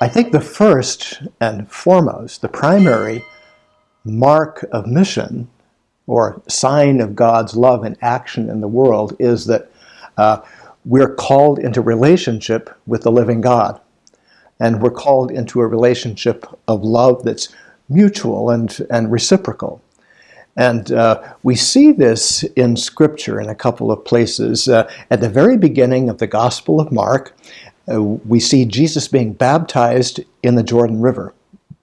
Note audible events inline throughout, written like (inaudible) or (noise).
I think the first and foremost, the primary mark of mission or sign of God's love and action in the world is that uh, we're called into relationship with the living God. And we're called into a relationship of love that's mutual and, and reciprocal. And uh, we see this in Scripture in a couple of places. Uh, at the very beginning of the Gospel of Mark, uh, we see Jesus being baptized in the Jordan River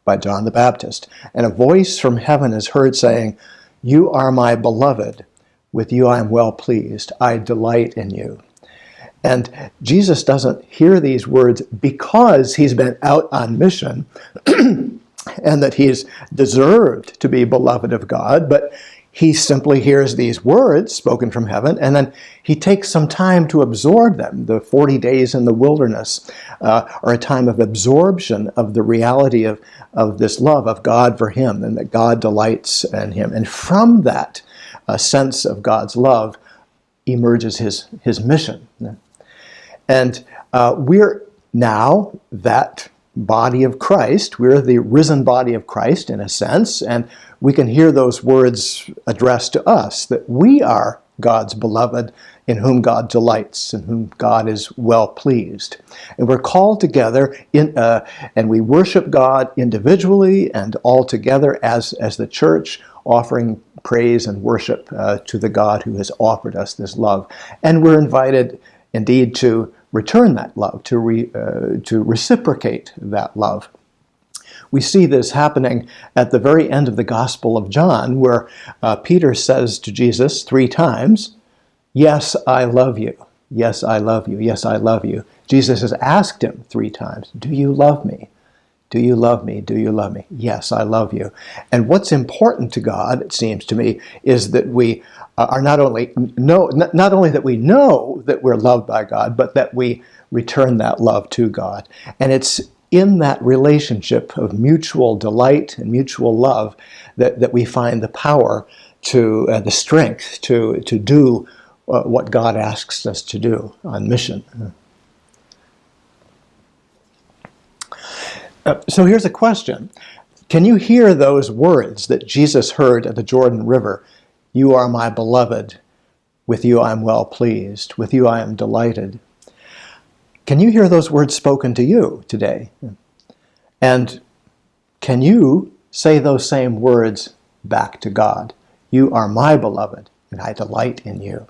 by John the Baptist. And a voice from heaven is heard saying, You are my beloved. With you I am well pleased. I delight in you. And Jesus doesn't hear these words because he's been out on mission (clears throat) and that he's deserved to be beloved of God, but he simply hears these words spoken from heaven and then he takes some time to absorb them. The 40 days in the wilderness uh, are a time of absorption of the reality of, of this love of God for him and that God delights in him. And from that uh, sense of God's love emerges his, his mission. And uh, we're now that body of Christ. We're the risen body of Christ in a sense, and we can hear those words addressed to us that we are God's beloved, in whom God delights, in whom God is well pleased. And we're called together, in, uh, and we worship God individually and all together as, as the church, offering praise and worship uh, to the God who has offered us this love. And we're invited indeed to return that love, to, re, uh, to reciprocate that love. We see this happening at the very end of the Gospel of John, where uh, Peter says to Jesus three times, Yes, I love you. Yes, I love you. Yes, I love you. Jesus has asked him three times, Do you love me? Do you love me? Do you love me? Yes, I love you. And what's important to God, it seems to me, is that we are not only know, not only that we know that we're loved by God, but that we return that love to God. And it's in that relationship of mutual delight and mutual love that, that we find the power to, uh, the strength to, to do uh, what God asks us to do on mission. Uh, so here's a question. Can you hear those words that Jesus heard at the Jordan River? You are my beloved. With you I am well pleased. With you I am delighted. Can you hear those words spoken to you today? And can you say those same words back to God? You are my beloved, and I delight in you.